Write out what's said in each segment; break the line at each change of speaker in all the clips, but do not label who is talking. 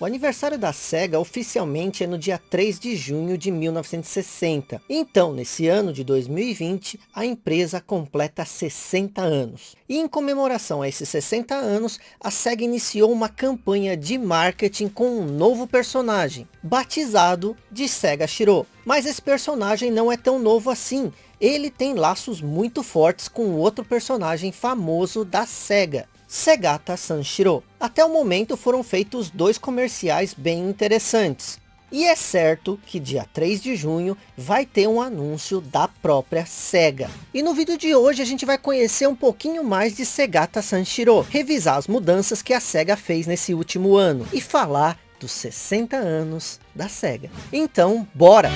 O aniversário da SEGA oficialmente é no dia 3 de junho de 1960. Então, nesse ano de 2020, a empresa completa 60 anos. E em comemoração a esses 60 anos, a SEGA iniciou uma campanha de marketing com um novo personagem, batizado de SEGA Shiro. Mas esse personagem não é tão novo assim. Ele tem laços muito fortes com outro personagem famoso da SEGA, Segata Sanshiro. Até o momento foram feitos dois comerciais bem interessantes. E é certo que dia 3 de junho vai ter um anúncio da própria SEGA. E no vídeo de hoje a gente vai conhecer um pouquinho mais de Segata Sanshiro. Revisar as mudanças que a SEGA fez nesse último ano. E falar dos 60 anos da SEGA. Então, bora!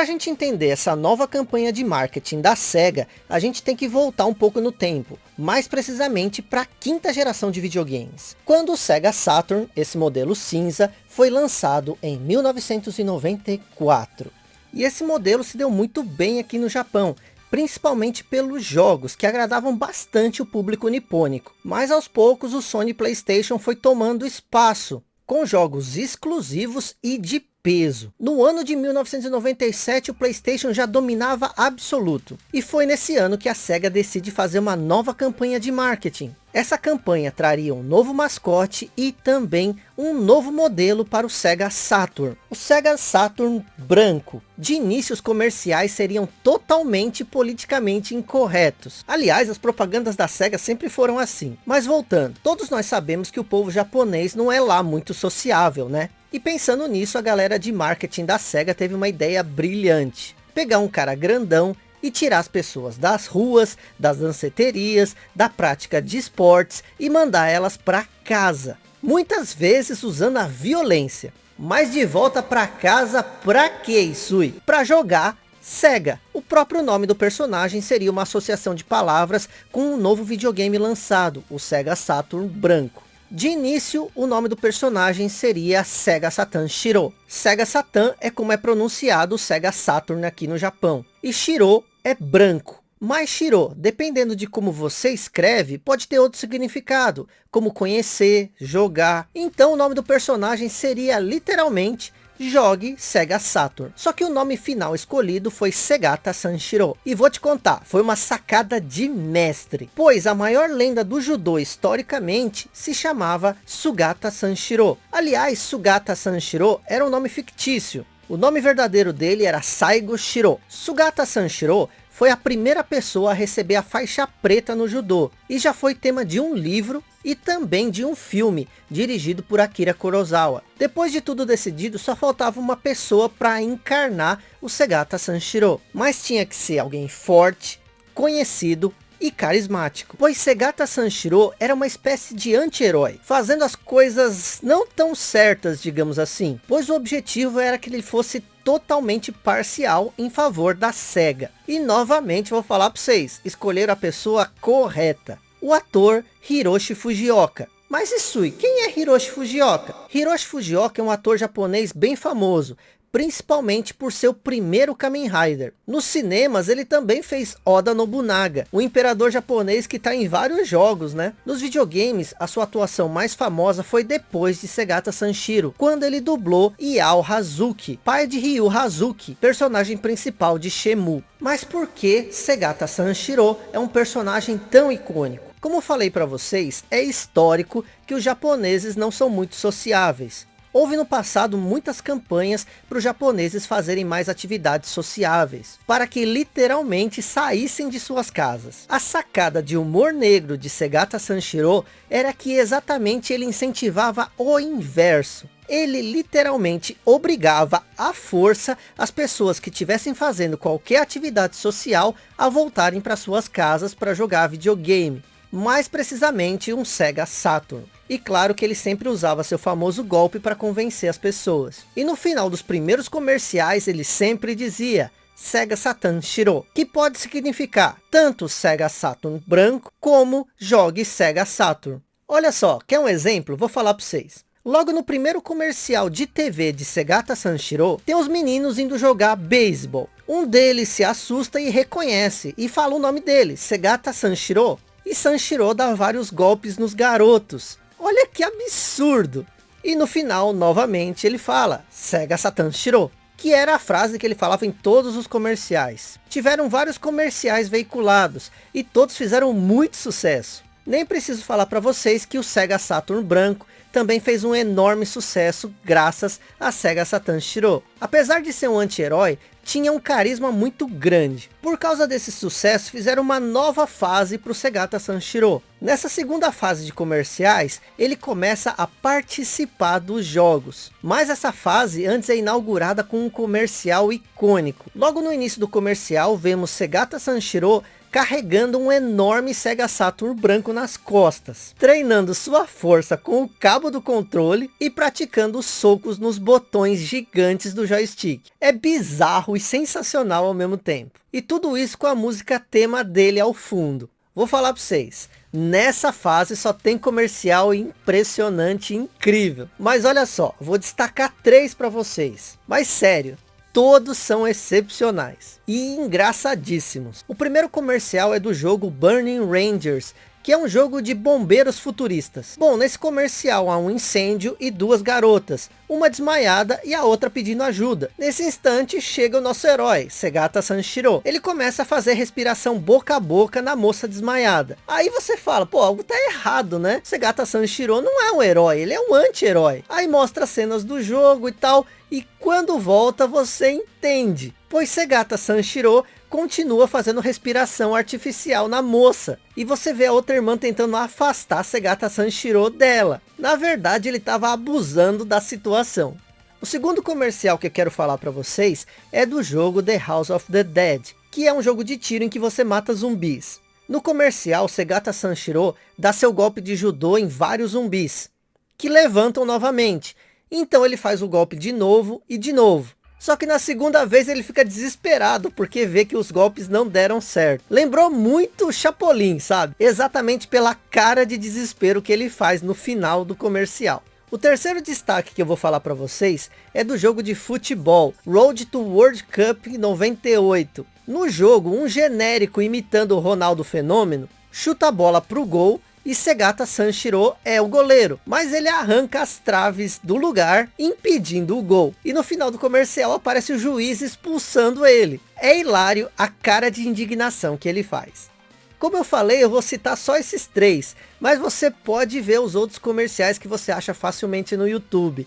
Para a gente entender essa nova campanha de marketing da SEGA, a gente tem que voltar um pouco no tempo, mais precisamente para a quinta geração de videogames. Quando o Sega Saturn, esse modelo cinza, foi lançado em 1994. E esse modelo se deu muito bem aqui no Japão, principalmente pelos jogos que agradavam bastante o público nipônico. Mas aos poucos o Sony Playstation foi tomando espaço, com jogos exclusivos e de peso. No ano de 1997 o Playstation já dominava absoluto. E foi nesse ano que a SEGA decide fazer uma nova campanha de marketing. Essa campanha traria um novo mascote e também um novo modelo para o Sega Saturn. O Sega Saturn branco. De início os comerciais seriam totalmente politicamente incorretos. Aliás, as propagandas da Sega sempre foram assim. Mas voltando, todos nós sabemos que o povo japonês não é lá muito sociável, né? E pensando nisso, a galera de marketing da SEGA teve uma ideia brilhante. Pegar um cara grandão e tirar as pessoas das ruas, das danceterias, da prática de esportes e mandar elas para casa. Muitas vezes usando a violência. Mas de volta para casa pra que Isui? Para jogar SEGA. O próprio nome do personagem seria uma associação de palavras com um novo videogame lançado, o Sega Saturn branco. De início, o nome do personagem seria Sega Satan Shiro. Sega Satan é como é pronunciado Sega Saturn aqui no Japão. E Shiro é branco. Mas Shiro, dependendo de como você escreve, pode ter outro significado, como conhecer, jogar. Então o nome do personagem seria literalmente jogue Sega Saturn. Só que o nome final escolhido foi Segata Sanshiro. E vou te contar, foi uma sacada de mestre. Pois a maior lenda do judô historicamente se chamava Sugata Sanshiro. Aliás, Sugata Sanshiro era um nome fictício. O nome verdadeiro dele era Saigo Shiro. Sugata Sanshiro foi a primeira pessoa a receber a faixa preta no judô e já foi tema de um livro e também de um filme dirigido por Akira Kurosawa. Depois de tudo decidido, só faltava uma pessoa para encarnar o Segata Sanshiro, mas tinha que ser alguém forte, conhecido e carismático, pois Segata Sanshiro era uma espécie de anti-herói, fazendo as coisas não tão certas, digamos assim, pois o objetivo era que ele fosse totalmente parcial em favor da SEGA. E novamente vou falar para vocês, escolher a pessoa correta. O ator Hiroshi Fujioka. Mas Isui, quem é Hiroshi Fujioka? Hiroshi Fujioka é um ator japonês bem famoso, principalmente por seu primeiro Kamen Rider. Nos cinemas ele também fez Oda Nobunaga, o imperador japonês que está em vários jogos, né? Nos videogames, a sua atuação mais famosa foi depois de Segata Sanshiro, quando ele dublou Yao Hazuki, pai de Ryu Hazuki, personagem principal de Shemu. Mas por que Segata Sanshiro é um personagem tão icônico? Como falei para vocês, é histórico que os japoneses não são muito sociáveis. Houve no passado muitas campanhas para os japoneses fazerem mais atividades sociáveis, para que literalmente saíssem de suas casas. A sacada de humor negro de Segata Sanshiro era que exatamente ele incentivava o inverso. Ele literalmente obrigava à força as pessoas que estivessem fazendo qualquer atividade social a voltarem para suas casas para jogar videogame. Mais precisamente um Sega Saturn. E claro que ele sempre usava seu famoso golpe para convencer as pessoas. E no final dos primeiros comerciais ele sempre dizia Sega Saturn Shiro, que pode significar tanto Sega Saturn branco como jogue Sega Saturn. Olha só, quer um exemplo? Vou falar para vocês. Logo no primeiro comercial de TV de Segata Sanshiro, tem os meninos indo jogar beisebol. Um deles se assusta e reconhece e fala o nome dele, Segata Sanshiro. E Sanshiro dá vários golpes nos garotos. Olha que absurdo! E no final, novamente, ele fala, Sega Satan Shiro, que era a frase que ele falava em todos os comerciais. Tiveram vários comerciais veiculados, e todos fizeram muito sucesso. Nem preciso falar para vocês que o Sega Saturn branco também fez um enorme sucesso graças a Sega Satan Shiro. Apesar de ser um anti-herói, tinha um carisma muito grande. Por causa desse sucesso, fizeram uma nova fase para o Segata Sanshiro. Nessa segunda fase de comerciais, ele começa a participar dos jogos. Mas essa fase antes é inaugurada com um comercial icônico. Logo no início do comercial, vemos Segata Sanshiro carregando um enorme Sega Saturn branco nas costas, treinando sua força com o cabo do controle e praticando socos nos botões gigantes do joystick. É bizarro e sensacional ao mesmo tempo. E tudo isso com a música tema dele ao fundo. Vou falar para vocês, nessa fase só tem comercial impressionante, incrível. Mas olha só, vou destacar três para vocês. Mas sério, todos são excepcionais e engraçadíssimos. O primeiro comercial é do jogo Burning Rangers, que é um jogo de bombeiros futuristas. Bom, nesse comercial há um incêndio e duas garotas, uma desmaiada e a outra pedindo ajuda. Nesse instante chega o nosso herói, Segata Sanshiro. Ele começa a fazer respiração boca a boca na moça desmaiada. Aí você fala, pô, algo tá errado, né? Segata Sanshiro não é um herói, ele é um anti-herói. Aí mostra cenas do jogo e tal, e quando volta você entende. Pois Segata Sanshiro continua fazendo respiração artificial na moça. E você vê a outra irmã tentando afastar Segata Sanshiro dela. Na verdade, ele estava abusando da situação. O segundo comercial que eu quero falar para vocês é do jogo The House of the Dead, que é um jogo de tiro em que você mata zumbis. No comercial, Segata Sanshiro dá seu golpe de judô em vários zumbis, que levantam novamente. Então ele faz o golpe de novo e de novo. Só que na segunda vez ele fica desesperado porque vê que os golpes não deram certo. Lembrou muito o Chapolin, sabe? Exatamente pela cara de desespero que ele faz no final do comercial. O terceiro destaque que eu vou falar para vocês é do jogo de futebol, Road to World Cup 98. No jogo, um genérico imitando o Ronaldo Fenômeno, chuta a bola para o gol e Segata Sanshiro é o goleiro, mas ele arranca as traves do lugar, impedindo o gol. E no final do comercial aparece o juiz expulsando ele. É hilário a cara de indignação que ele faz. Como eu falei, eu vou citar só esses três, mas você pode ver os outros comerciais que você acha facilmente no YouTube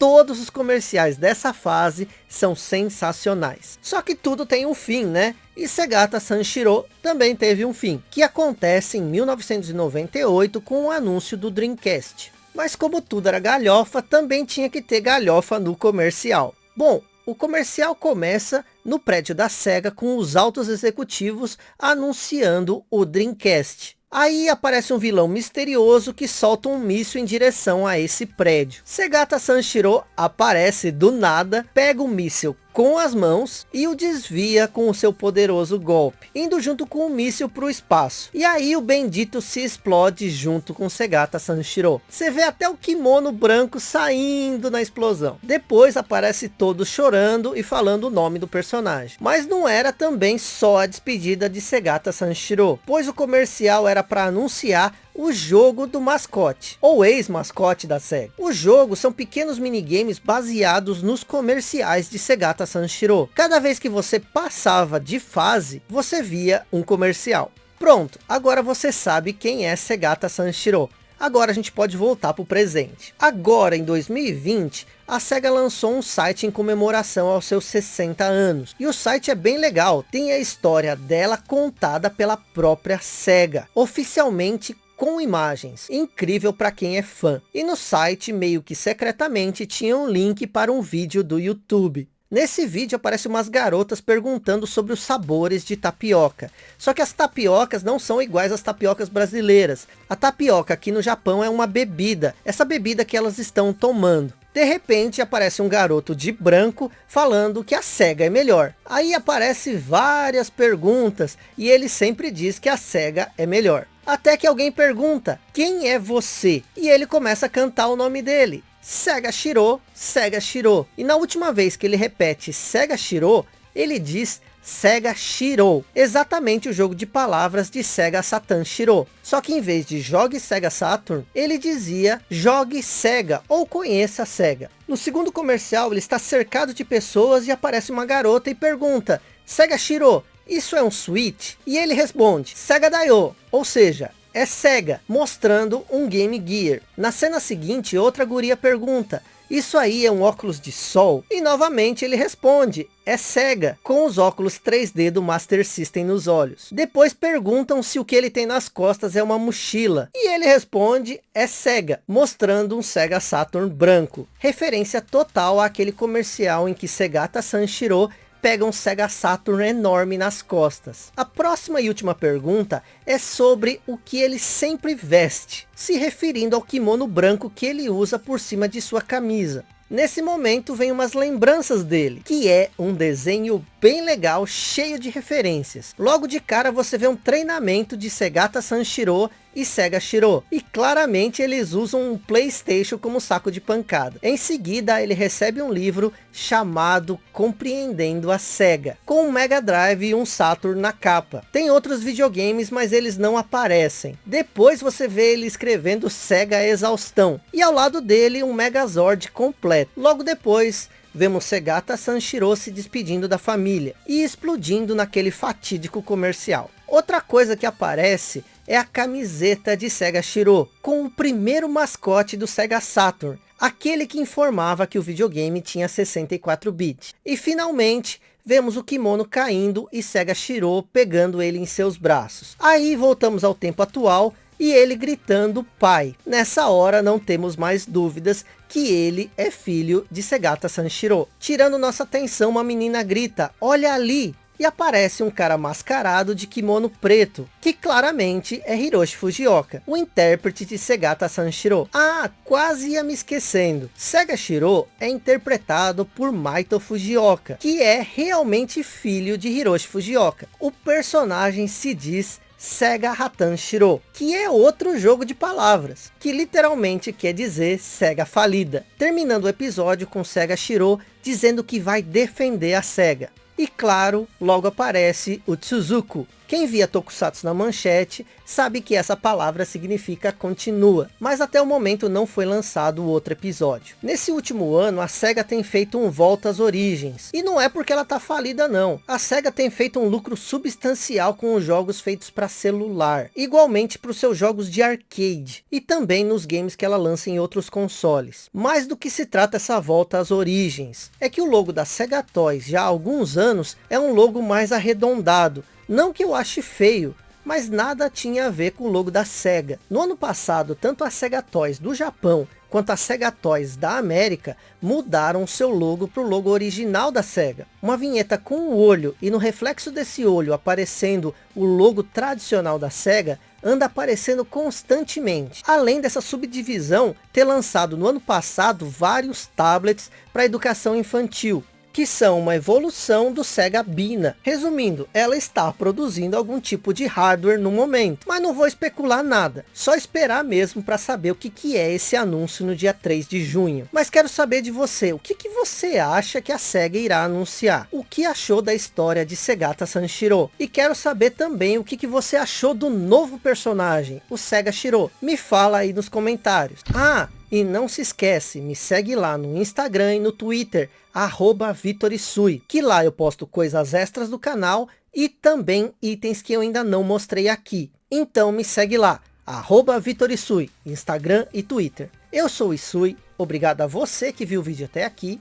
todos os comerciais dessa fase são sensacionais. Só que tudo tem um fim, né? E Segata Sanshiro também teve um fim, que acontece em 1998 com o anúncio do Dreamcast. Mas como tudo era galhofa, também tinha que ter galhofa no comercial. Bom, o comercial começa no prédio da SEGA com os altos executivos anunciando o Dreamcast. Aí aparece um vilão misterioso que solta um míssil em direção a esse prédio. Segata Sanshiro aparece do nada, pega o míssil com as mãos e o desvia com o seu poderoso golpe, indo junto com o míssil para o espaço. E aí o bendito se explode junto com Segata Sanshiro. Você vê até o kimono branco saindo na explosão. Depois aparece todos chorando e falando o nome do personagem. Mas não era também só a despedida de Segata Sanshiro, pois o comercial era para anunciar o jogo do mascote, ou ex-mascote da SEGA. O jogo são pequenos minigames baseados nos comerciais de Segata Sanshiro. Cada vez que você passava de fase, você via um comercial. Pronto, agora você sabe quem é Segata Sanshiro. Agora a gente pode voltar para o presente. Agora, em 2020, a SEGA lançou um site em comemoração aos seus 60 anos. E o site é bem legal, tem a história dela contada pela própria SEGA. Oficialmente com imagens, incrível para quem é fã. E no site, meio que secretamente, tinha um link para um vídeo do YouTube. Nesse vídeo aparece umas garotas perguntando sobre os sabores de tapioca. Só que as tapiocas não são iguais às tapiocas brasileiras. A tapioca aqui no Japão é uma bebida, essa bebida que elas estão tomando. De repente aparece um garoto de branco falando que a SEGA é melhor. Aí aparece várias perguntas e ele sempre diz que a SEGA é melhor. Até que alguém pergunta, quem é você? E ele começa a cantar o nome dele. Sega Shiro, Sega Shiro. E na última vez que ele repete Sega Shiro, ele diz Sega Shiro, exatamente o jogo de palavras de Sega Saturn Shiro. Só que em vez de jogue Sega Saturn, ele dizia jogue Sega ou conheça Sega. No segundo comercial, ele está cercado de pessoas e aparece uma garota e pergunta, Sega Shiro, isso é um Switch? E ele responde, Sega Daio, ou seja, é Sega, mostrando um Game Gear. Na cena seguinte, outra guria pergunta, isso aí é um óculos de sol? E novamente ele responde, é Sega, com os óculos 3D do Master System nos olhos. Depois perguntam se o que ele tem nas costas é uma mochila. E ele responde, é Sega, mostrando um Sega Saturn branco. Referência total àquele comercial em que Segata Sanshiro pega um Sega Saturn enorme nas costas. A próxima e última pergunta é sobre o que ele sempre veste, se referindo ao kimono branco que ele usa por cima de sua camisa. Nesse momento vem umas lembranças dele, que é um desenho bem legal, cheio de referências. Logo de cara você vê um treinamento de Segata Sanshiro e Sega Shiro. E claramente eles usam um Playstation como saco de pancada. Em seguida ele recebe um livro chamado Compreendendo a Sega, com um Mega Drive e um Saturn na capa. Tem outros videogames, mas eles não aparecem. Depois você vê ele escrevendo Sega Exaustão. E ao lado dele um Megazord completo. Logo depois vemos Segata Sanshiro se despedindo da família e explodindo naquele fatídico comercial. Outra coisa que aparece é a camiseta de Sega Shiro, com o primeiro mascote do Sega Saturn, aquele que informava que o videogame tinha 64 bits. E finalmente, vemos o kimono caindo e Sega Shiro pegando ele em seus braços. Aí voltamos ao tempo atual e ele gritando pai. Nessa hora não temos mais dúvidas que ele é filho de Segata Sanshiro. Tirando nossa atenção, uma menina grita, olha ali, e aparece um cara mascarado de kimono preto, que claramente é Hiroshi Fujioka, o intérprete de Segata Sanshiro. Ah, quase ia me esquecendo. Sega Shiro é interpretado por Maito Fujioka, que é realmente filho de Hiroshi Fujioka. O personagem se diz Sega Hatan Shiro, que é outro jogo de palavras, que literalmente quer dizer Sega falida. Terminando o episódio com Sega Shiro dizendo que vai defender a Sega. E claro, logo aparece o Tsuzuku, quem via Tokusatsu na manchete sabe que essa palavra significa continua, mas até o momento não foi lançado outro episódio. Nesse último ano a SEGA tem feito um volta às origens, e não é porque ela tá falida não. A SEGA tem feito um lucro substancial com os jogos feitos para celular, igualmente para os seus jogos de arcade, e também nos games que ela lança em outros consoles. Mais do que se trata essa volta às origens, é que o logo da SEGA Toys já há alguns anos é um logo mais arredondado, não que eu ache feio, mas nada tinha a ver com o logo da SEGA. No ano passado, tanto a SEGA Toys do Japão, quanto a SEGA Toys da América, mudaram seu logo para o logo original da SEGA. Uma vinheta com o um olho, e no reflexo desse olho aparecendo o logo tradicional da SEGA, anda aparecendo constantemente. Além dessa subdivisão, ter lançado no ano passado vários tablets para educação infantil, que são uma evolução do Sega Bina. Resumindo, ela está produzindo algum tipo de hardware no momento, mas não vou especular nada, só esperar mesmo para saber o que, que é esse anúncio no dia 3 de junho. Mas quero saber de você, o que, que você acha que a Sega irá anunciar? O que achou da história de Segata Sanshiro? E quero saber também o que, que você achou do novo personagem, o Sega Shiro. Me fala aí nos comentários. Ah, e não se esquece, me segue lá no Instagram e no Twitter, arroba Vitorisui, que lá eu posto coisas extras do canal e também itens que eu ainda não mostrei aqui. Então me segue lá, arroba Vitorisui, Instagram e Twitter. Eu sou o Isui, obrigado a você que viu o vídeo até aqui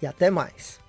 e até mais.